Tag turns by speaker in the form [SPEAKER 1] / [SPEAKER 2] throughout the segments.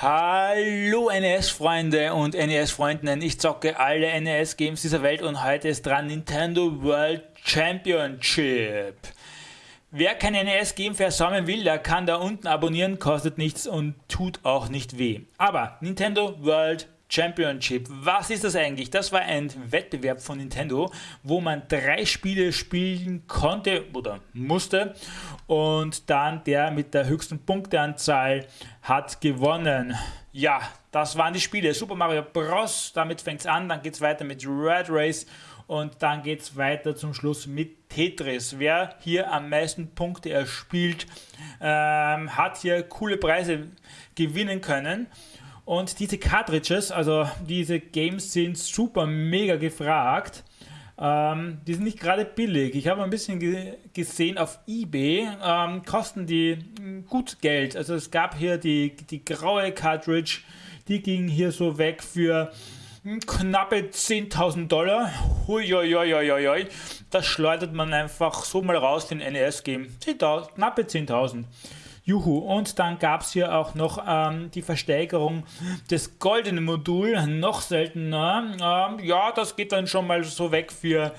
[SPEAKER 1] Hallo NES-Freunde und NES-Freundinnen, ich zocke alle NES-Games dieser Welt und heute ist dran Nintendo World Championship. Wer kein NES-Game versäumen will, der kann da unten abonnieren, kostet nichts und tut auch nicht weh. Aber Nintendo World Championship. Was ist das eigentlich? Das war ein Wettbewerb von Nintendo, wo man drei Spiele spielen konnte oder musste und dann der mit der höchsten Punkteanzahl hat gewonnen. Ja, das waren die Spiele. Super Mario Bros. Damit fängt es an, dann geht es weiter mit Red Race und dann geht es weiter zum Schluss mit Tetris. Wer hier am meisten Punkte erspielt, ähm, hat hier coole Preise gewinnen können. Und diese Cartridges, also diese Games sind super mega gefragt. Ähm, die sind nicht gerade billig. Ich habe ein bisschen ge gesehen auf eBay, ähm, kosten die hm, gut Geld. Also es gab hier die, die graue Cartridge, die ging hier so weg für hm, knappe 10.000 Dollar. Huiuiuiuiui. Das schleudert man einfach so mal raus, den NES-Game. Knappe 10.000. Juhu. Und dann gab es hier auch noch ähm, die Versteigerung des goldenen Moduls, noch seltener. Ähm, ja, das geht dann schon mal so weg für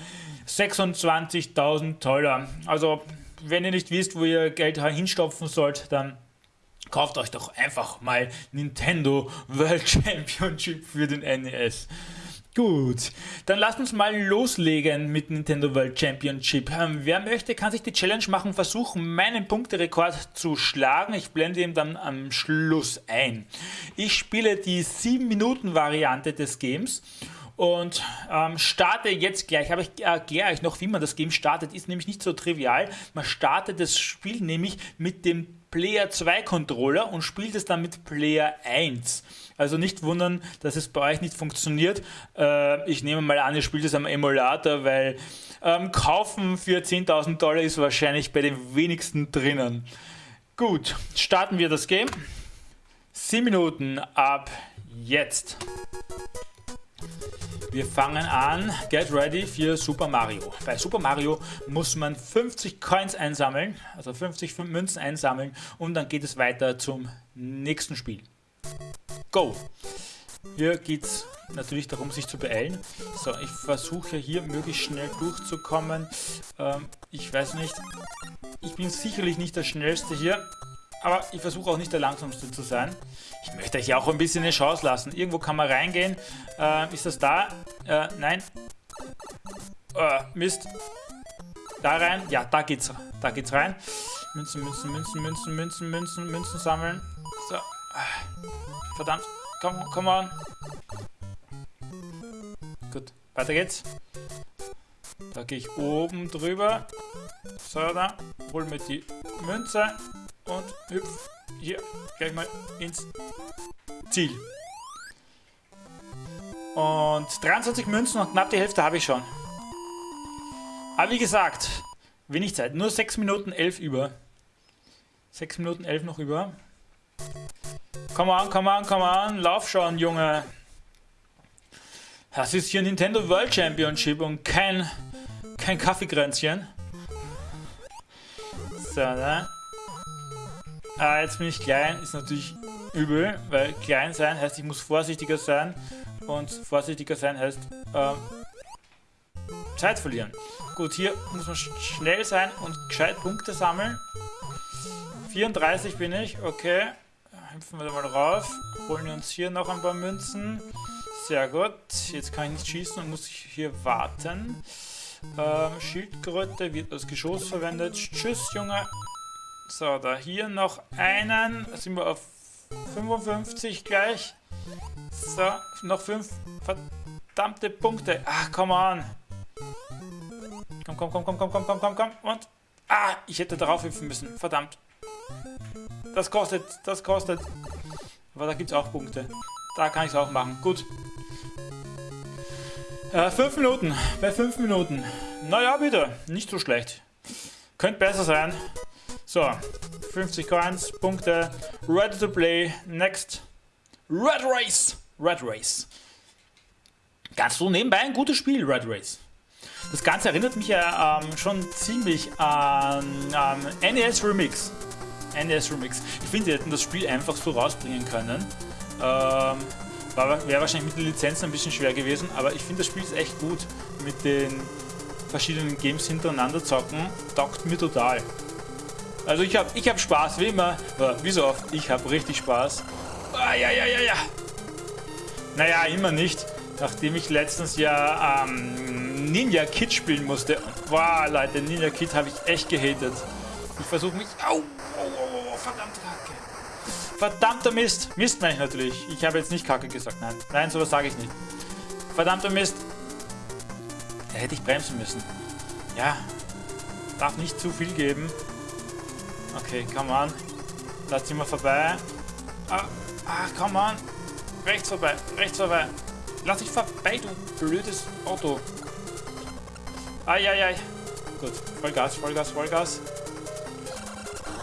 [SPEAKER 1] 26.000 Dollar. Also, wenn ihr nicht wisst, wo ihr Geld hinstopfen sollt, dann kauft euch doch einfach mal Nintendo World Championship für den NES. Gut, dann lasst uns mal loslegen mit Nintendo World Championship. Ähm, wer möchte, kann sich die Challenge machen, versuchen, meinen Punkterekord zu schlagen. Ich blende ihn dann am Schluss ein. Ich spiele die 7-Minuten-Variante des Games und ähm, starte jetzt gleich. Aber ich erkläre euch noch, wie man das Game startet. Ist nämlich nicht so trivial. Man startet das Spiel nämlich mit dem Player 2 Controller und spielt es dann mit Player 1. Also nicht wundern, dass es bei euch nicht funktioniert. Äh, ich nehme mal an, ihr spielt es am Emulator, weil ähm, kaufen für 10.000 Dollar ist wahrscheinlich bei den wenigsten drinnen. Gut, starten wir das Game. 7 Minuten ab jetzt. Wir fangen an. Get ready für Super Mario. Bei Super Mario muss man 50 Coins einsammeln, also 50 Münzen einsammeln und dann geht es weiter zum nächsten Spiel. Go! Hier geht es natürlich darum, sich zu beeilen. So, ich versuche hier möglichst schnell durchzukommen. Ähm, ich weiß nicht, ich bin sicherlich nicht der Schnellste hier. Aber ich versuche auch nicht der Langsamste zu sein. Ich möchte euch ja auch ein bisschen eine Chance lassen. Irgendwo kann man reingehen. Äh, ist das da? Äh, nein. Äh, Mist. Da rein? Ja, da geht's. Da geht's rein. Münzen, Münzen, Münzen, Münzen, Münzen, Münzen, Münzen sammeln. So. Verdammt. Komm, komm on. Gut, weiter geht's. Da gehe ich oben drüber. So, da. Hol mir die Münze und hüpf hier gleich mal ins Ziel. Und 23 Münzen und knapp die Hälfte habe ich schon. Aber wie gesagt, wenig Zeit. Nur 6 Minuten 11 über. 6 Minuten 11 noch über. Komm an, komm an, komm an. Lauf schon, Junge. Das ist hier Nintendo World Championship und kein, kein Kaffeekränzchen. So, ne? Ah, jetzt bin ich klein, ist natürlich übel, weil klein sein heißt, ich muss vorsichtiger sein und vorsichtiger sein heißt ähm, Zeit verlieren. Gut, hier muss man schnell sein und gescheit Punkte sammeln. 34 bin ich, okay. Hüpfen wir da mal rauf, holen wir uns hier noch ein paar Münzen. Sehr gut, jetzt kann ich nicht schießen und muss hier warten. Ähm, Schildkröte wird als Geschoss verwendet. Tschüss, Junge. So, da hier noch einen. Sind wir auf 55 gleich. So, noch fünf verdammte Punkte. Ach, come on. Komm, komm, komm, komm, komm, komm, komm, komm, komm. Und. Ah, ich hätte darauf hüpfen müssen. Verdammt. Das kostet, das kostet. Aber da gibt es auch Punkte. Da kann ich es auch machen. Gut. Äh, fünf Minuten. Bei fünf Minuten. Naja, bitte. Nicht so schlecht. Könnte besser sein. So, 50 Coins, Punkte, ready to play, next, Red Race, Red Race. Ganz so nebenbei ein gutes Spiel, Red Race. Das Ganze erinnert mich ja ähm, schon ziemlich an ähm, NES Remix. NES Remix. Ich finde, sie hätten das Spiel einfach so rausbringen können. Ähm, Wäre wahrscheinlich mit den Lizenzen ein bisschen schwer gewesen, aber ich finde das Spiel ist echt gut. Mit den verschiedenen Games hintereinander zocken, taugt mir total. Also ich habe ich hab Spaß, wie immer. Wie so oft, ich habe richtig Spaß. Ah, ja, ja, ja, ja. Naja, immer nicht. Nachdem ich letztens ja ähm, Ninja Kid spielen musste. Wow, Leute, Ninja Kid habe ich echt gehatet. Ich versuche mich... Au, au, au, au, verdammt Kacke. Verdammter Mist. Mist meine ich natürlich. Ich habe jetzt nicht Kacke gesagt. Nein, nein, sowas sage ich nicht. Verdammter Mist. Da hätte ich bremsen müssen. Ja. Darf nicht zu viel geben. Okay, come on. Da ziehen wir vorbei. Ah, ah, come on. Rechts vorbei, rechts vorbei. Lass dich vorbei, du blödes Auto. Eieiei. Gut, Vollgas, Vollgas, Vollgas.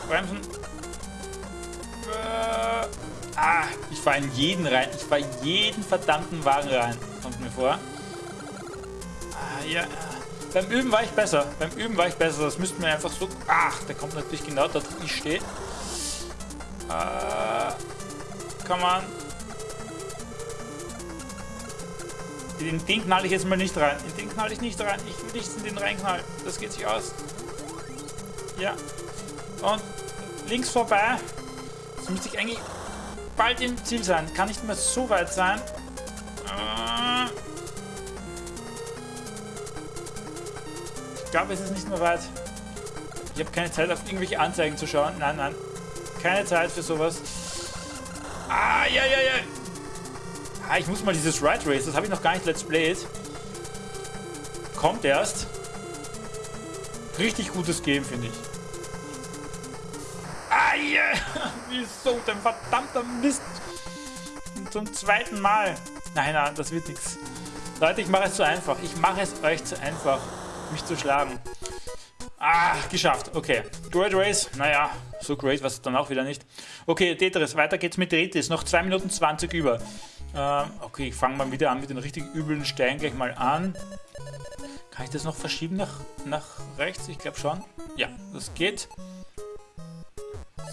[SPEAKER 1] Bremsen. Äh, ah, ich fahre in jeden rein. Ich fahre jeden verdammten Wagen rein. Kommt mir vor. Ah, ja. Beim Üben war ich besser. Beim Üben war ich besser. Das müssten wir einfach so... Ach, der kommt natürlich genau dort, wo ich stehe. Äh, come on. Den, den knall ich jetzt mal nicht rein. In den knall ich nicht rein. Ich will nicht in den reinknallen. Das geht sich aus. Ja. Und links vorbei. Jetzt müsste ich eigentlich bald im Ziel sein. Kann nicht mehr so weit sein. Äh. Glaube, es ist nicht mehr weit. Ich habe keine Zeit, auf irgendwelche Anzeigen zu schauen. Nein, nein. Keine Zeit für sowas. Ah, ja, ja, ja. Ah, ich muss mal dieses Ride Race, das habe ich noch gar nicht Let's Played. Kommt erst. Richtig gutes Game, finde ich. Ah, yeah. Wieso denn verdammter Mist? Zum zweiten Mal. Nein, nein, das wird nichts. Leute, ich mache es zu einfach. Ich mache es euch zu einfach, mich zu schlagen. Ah, geschafft. Okay. Great Race. Naja, so great war es dann auch wieder nicht. Okay, Tetris. Weiter geht's mit Tetris. Noch 2 Minuten 20 über. Ähm, okay, ich fange mal wieder an mit den richtig üblen Steinen gleich mal an. Kann ich das noch verschieben nach, nach rechts? Ich glaube schon. Ja, das geht.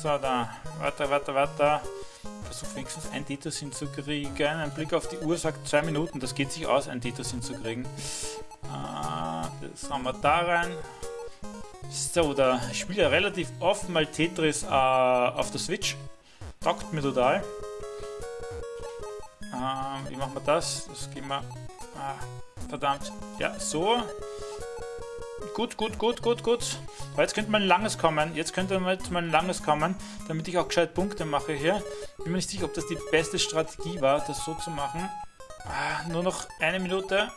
[SPEAKER 1] So, da. Weiter, weiter, weiter. Versuch wenigstens ein Titus hinzukriegen. Ein Blick auf die Uhr sagt zwei Minuten. Das geht sich aus, ein Titus hinzukriegen. Äh, das haben wir da rein. So, da spiele ja relativ oft mal Tetris äh, auf der Switch. Taugt mir total. Ähm, wie machen wir das? Das gehen wir... Ah, verdammt. Ja, so. Gut, gut, gut, gut, gut. Aber jetzt könnte mal ein langes kommen. Jetzt könnte mal ein langes kommen, damit ich auch gescheit Punkte mache hier. Bin mir nicht sicher, ob das die beste Strategie war, das so zu machen. Ah, nur noch eine Minute.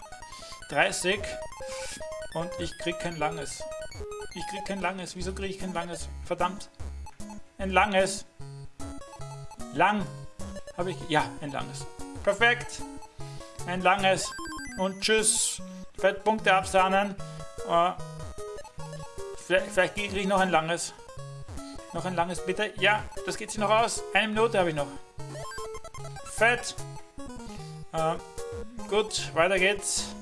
[SPEAKER 1] 30. Und ich krieg kein langes. Ich krieg kein langes. Wieso kriege ich kein langes? Verdammt. Ein langes. Lang. Habe ich... Ja, ein langes. Perfekt. Ein langes. Und tschüss. Fettpunkte absahnen. Uh, vielleicht, vielleicht kriege ich noch ein langes. Noch ein langes, bitte. Ja, das geht sich noch aus. Eine Minute habe ich noch. Fett. Uh, gut, weiter geht's.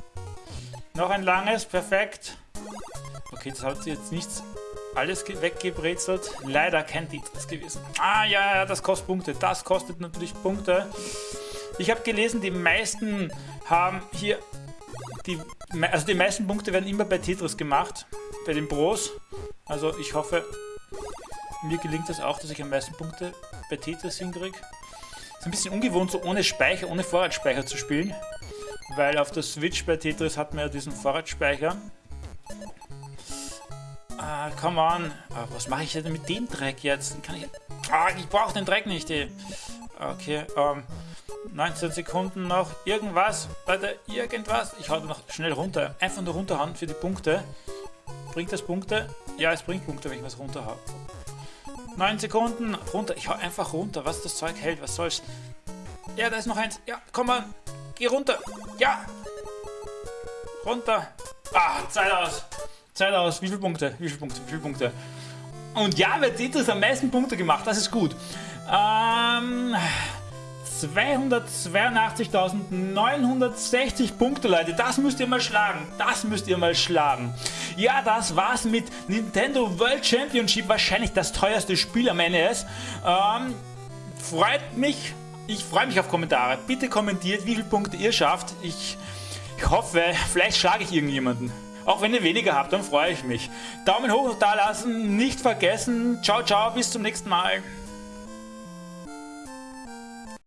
[SPEAKER 1] Noch ein langes, perfekt. Okay, das hat jetzt nichts alles weggebrezelt. Leider kein Tetris gewesen. Ah, ja, das kostet Punkte. Das kostet natürlich Punkte. Ich habe gelesen, die meisten haben hier... Die, also die meisten Punkte werden immer bei Tetris gemacht. Bei den Pros. Also ich hoffe, mir gelingt das auch, dass ich am meisten Punkte bei Tetris hinkriege. Ist ein bisschen ungewohnt, so ohne Speicher, ohne Vorratsspeicher zu spielen. Weil auf der Switch bei Tetris hat man ja diesen Vorratsspeicher. Ah, come on. Ah, was mache ich denn mit dem Dreck jetzt? Kann ich... Ah, ich brauche den Dreck nicht. Ey. Okay, ähm... 19 Sekunden noch. Irgendwas. Leute, irgendwas. Ich hau noch schnell runter. Einfach nur runterhauen für die Punkte. Bringt das Punkte? Ja, es bringt Punkte, wenn ich was runter habe. 9 Sekunden. Runter. Ich hau einfach runter. Was das Zeug hält. Was soll's. Ja, da ist noch eins. Ja, komm mal. Geh runter. Ja. Runter. Ah, Zeit aus. Zeit aus. Wie viele Punkte? Wie viele Punkte? Wie viele Punkte? Und ja, wer Tetris am meisten Punkte gemacht. Das ist gut. Ähm... 282.960 Punkte, Leute. Das müsst ihr mal schlagen. Das müsst ihr mal schlagen. Ja, das war's mit Nintendo World Championship. Wahrscheinlich das teuerste Spiel am NES. Ähm, freut mich Ich freue mich auf Kommentare. Bitte kommentiert, wie viele Punkte ihr schafft. Ich, ich hoffe, vielleicht schlage ich irgendjemanden. Auch wenn ihr weniger habt, dann freue ich mich. Daumen hoch da lassen, nicht vergessen. Ciao, ciao, bis zum nächsten Mal.